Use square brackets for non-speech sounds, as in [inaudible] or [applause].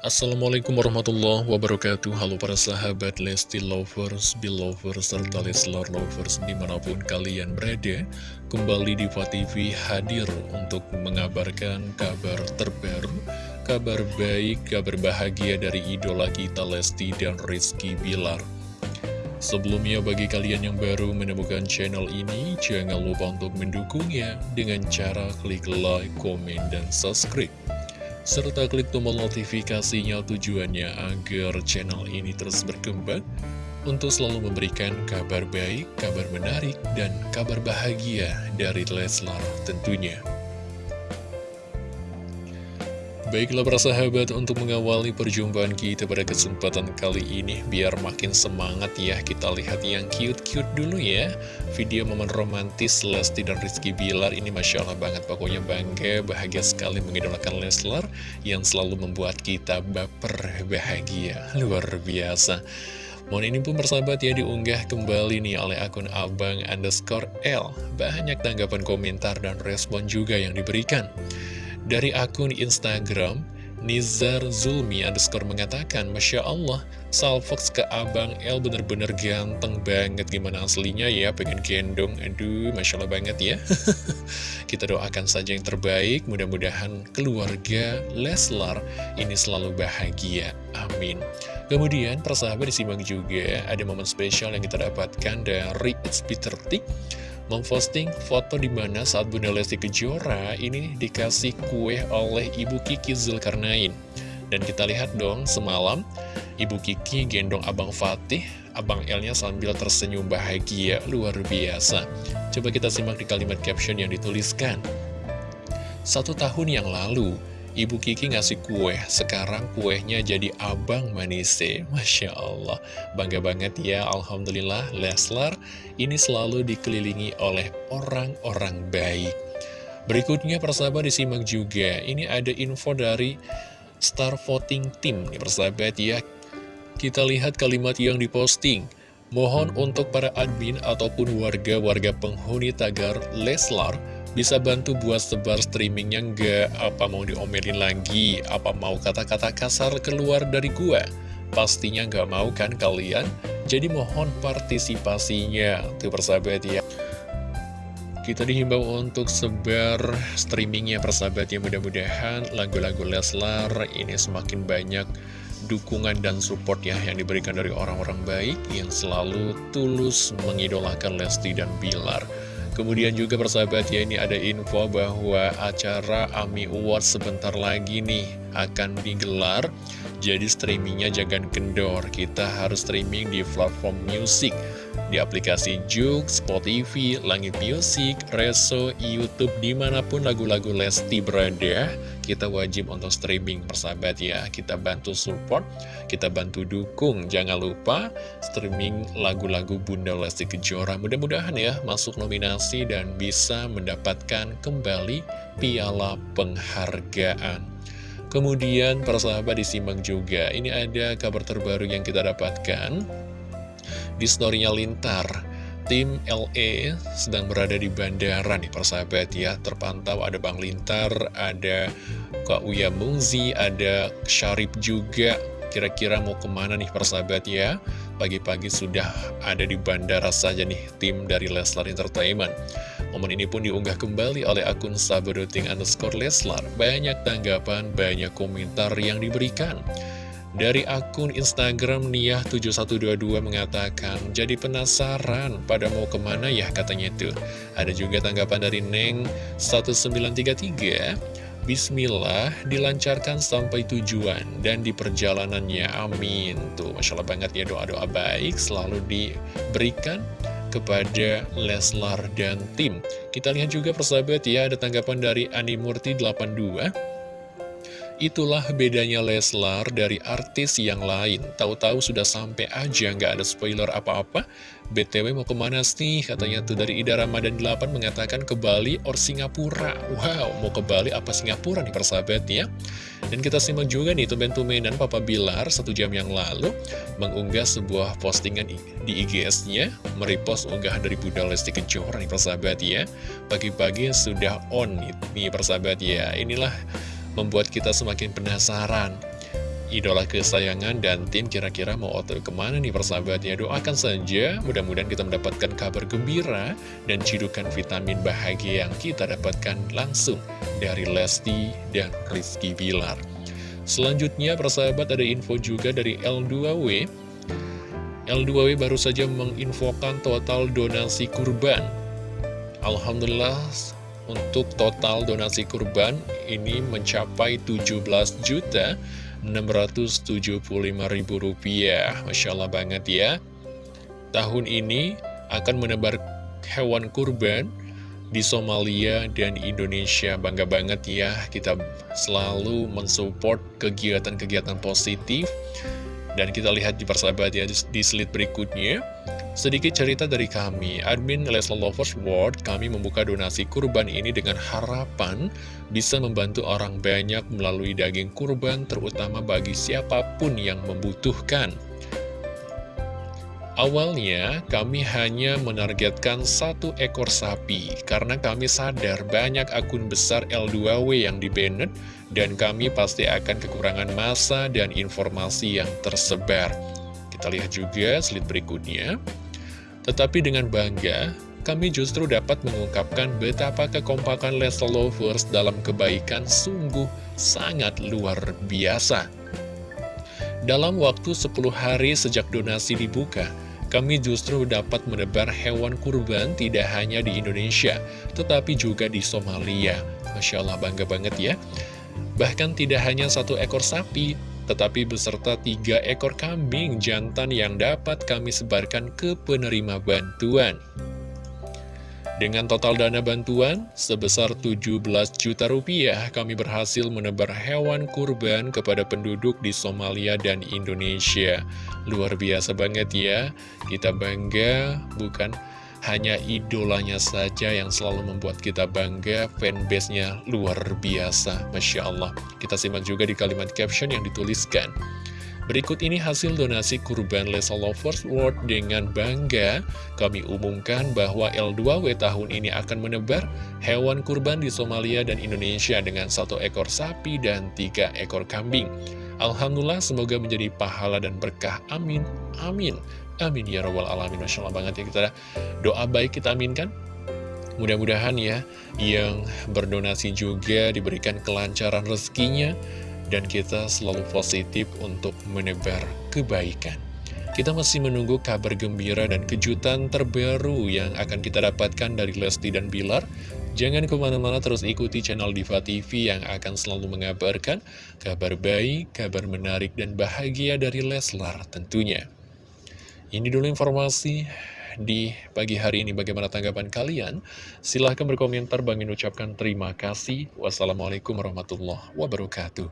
Assalamualaikum warahmatullahi wabarakatuh. Halo para sahabat Lesti Lovers, Belovers, serta Leslar Lovers di mana pun kalian berada Kembali di TV hadir untuk mengabarkan kabar terbaru Kabar baik, kabar bahagia dari idola kita Lesti dan Rizky Bilar. Sebelumnya bagi kalian yang baru menemukan channel ini Jangan lupa untuk mendukungnya dengan cara klik like, komen, dan subscribe serta klik tombol notifikasinya tujuannya agar channel ini terus berkembang untuk selalu memberikan kabar baik, kabar menarik, dan kabar bahagia dari Leslar tentunya. Baiklah para sahabat untuk mengawali perjumpaan kita pada kesempatan kali ini Biar makin semangat ya kita lihat yang cute-cute dulu ya. Video momen romantis Lesti dan Rizky Bilar ini Masya Allah banget Pokoknya bangga, bahagia sekali mengidolakan Leslar Yang selalu membuat kita baper bahagia. Luar biasa. Mohon ini pun bersahabat ya diunggah kembali nih oleh akun abang underscore L. Banyak tanggapan komentar dan respon juga yang diberikan dari akun Instagram, Nizar Zulmi underscore mengatakan, Masya Allah, Salfox ke Abang L bener-bener ganteng banget. Gimana aslinya ya, pengen gendong. Aduh, Masya Allah banget ya. [laughs] Kita doakan saja yang terbaik, mudah-mudahan keluarga Leslar ini selalu bahagia. Amin. Kemudian, persahabat disimak juga, ada momen spesial yang kita dapatkan dari It's Peter Tick memposting foto di mana saat Bunda Lesti Kejora ini dikasih kue oleh Ibu Kiki Zulkarnain. Dan kita lihat dong semalam Ibu Kiki gendong Abang Fatih, Abang Elnya sambil tersenyum bahagia, luar biasa. Coba kita simak di kalimat caption yang dituliskan. Satu tahun yang lalu, Ibu Kiki ngasih kue, sekarang kuehnya jadi abang manise. Masya Allah, bangga banget ya, Alhamdulillah, Leslar ini selalu dikelilingi oleh orang-orang baik. Berikutnya persahabat disimak juga, ini ada info dari Star Voting Team, nih persahabat ya. Kita lihat kalimat yang diposting. Mohon untuk para admin ataupun warga-warga penghuni tagar Leslar bisa bantu buat sebar streamingnya nggak? Apa mau diomelin lagi? Apa mau kata-kata kasar keluar dari gua? Pastinya nggak mau kan kalian? Jadi mohon partisipasinya Tuh persahabat ya kita dihimbau untuk sebar streamingnya persahabat ya mudah-mudahan lagu-lagu Leslar ini semakin banyak dukungan dan support ya yang diberikan dari orang-orang baik yang selalu tulus mengidolakan Lesti dan Bilar. Kemudian juga persahabat ya ini ada info bahwa acara AMI Awards sebentar lagi nih akan digelar. Jadi streamingnya jangan kendor, kita harus streaming di platform musik Di aplikasi Juk, Spotify, Langit Music, Reso, Youtube di mana pun lagu-lagu Lesti berada kita wajib untuk streaming persahabat ya. Kita bantu support, kita bantu dukung. Jangan lupa streaming lagu-lagu Bunda Lesti Kejora. Mudah-mudahan ya masuk nominasi dan bisa mendapatkan kembali piala penghargaan. Kemudian persahabat disimak juga. Ini ada kabar terbaru yang kita dapatkan Di storynya Lintar. Tim LE sedang berada di bandara nih persahabat ya. Terpantau ada Bang Lintar, ada Kak Uya Mungzi, ada Syarif juga. Kira-kira mau ke mana nih persahabat ya? Pagi-pagi sudah ada di bandara saja nih tim dari Leslar Entertainment. Momen ini pun diunggah kembali oleh akun saberuting underscore Leslar. Banyak tanggapan, banyak komentar yang diberikan dari akun Instagram Niah7122 mengatakan, jadi penasaran pada mau ke mana ya katanya itu. Ada juga tanggapan dari Neng1933, Bismillah dilancarkan sampai tujuan dan di perjalanannya, amin. Tuh, Masya Allah banget ya doa-doa baik selalu diberikan kepada Leslar dan tim. Kita lihat juga persahabat ya, ada tanggapan dari Animurti 82 Itulah bedanya Leslar dari artis yang lain. Tahu-tahu sudah sampai aja, nggak ada spoiler apa-apa. BTW mau ke mana sih? Katanya tuh dari Ida Ramadan 8 mengatakan ke Bali or Singapura. Wow, mau ke Bali apa Singapura nih persahabat ya? Dan kita simak juga nih tumben-tumbenan Papa Bilar satu jam yang lalu mengunggah sebuah postingan di IGS-nya, merepost unggahan dari Bunda Lesti Kejora nih persahabat ya. Pagi-pagi sudah on nih, persahabat ya. Inilah membuat kita semakin penasaran. idola kesayangan dan tim kira-kira mau otot ke mana nih persahabatnya? Doakan saja mudah-mudahan kita mendapatkan kabar gembira dan cidukan vitamin bahagia yang kita dapatkan langsung dari Lesti dan Rizky Bilar. Selanjutnya persahabat ada info juga dari L2W L2W baru saja menginfokan total donasi kurban. Alhamdulillah untuk total donasi kurban ini mencapai 17 juta 675 ribu rupiah. Masya Allah banget ya. Tahun ini akan menebar hewan kurban di Somalia dan Indonesia. Bangga banget ya kita selalu mensupport kegiatan-kegiatan positif. Dan kita lihat di persahabat ya di slide berikutnya Sedikit cerita dari kami, admin Leslar Lovers World, kami membuka donasi kurban ini dengan harapan bisa membantu orang banyak melalui daging kurban, terutama bagi siapa pun yang membutuhkan. Awalnya, kami hanya menargetkan satu ekor sapi, karena kami sadar banyak akun besar L2W yang dibanet, dan kami pasti akan kekurangan masa dan informasi yang tersebar. Kita lihat juga slide berikutnya. Tetapi dengan bangga, kami justru dapat mengungkapkan betapa kekompakan Leslie Lovers dalam kebaikan sungguh sangat luar biasa. Dalam waktu 10 hari sejak donasi dibuka, kami justru dapat menebar hewan kurban tidak hanya di Indonesia, tetapi juga di Somalia. Masya Allah, bangga banget ya. Bahkan tidak hanya satu ekor sapi, tetapi beserta tiga ekor kambing jantan yang dapat kami sebarkan ke penerima bantuan. Dengan total dana bantuan sebesar 17 juta rupiah, kami berhasil menebar hewan kurban kepada penduduk di Somalia dan Indonesia. Luar biasa banget ya, kita bangga bukan hanya idolanya saja yang selalu membuat kita bangga, fanbase-nya luar biasa, Masya Allah. Kita simak juga di kalimat caption yang dituliskan. Berikut ini hasil donasi kurban Lesa Lovers World dengan bangga kami umumkan bahwa L2W tahun ini akan menebar hewan kurban di Somalia dan Indonesia dengan satu ekor sapi dan tiga ekor kambing. Alhamdulillah semoga menjadi pahala dan berkah. Amin. Amin. Amin ya robbal alamin Masya Allah banget ya kita doa baik kita aminkan Mudah-mudahan ya yang berdonasi juga diberikan kelancaran rezekinya dan kita selalu positif untuk menebar kebaikan. Kita masih menunggu kabar gembira dan kejutan terbaru yang akan kita dapatkan dari Lesti dan Bilar. Jangan ke mana-mana terus ikuti channel Diva TV yang akan selalu mengabarkan kabar baik, kabar menarik, dan bahagia dari Leslar tentunya. Ini dulu informasi di pagi hari ini. Bagaimana tanggapan kalian? Silahkan berkomentar. Bang ucapkan terima kasih. Wassalamualaikum warahmatullahi wabarakatuh.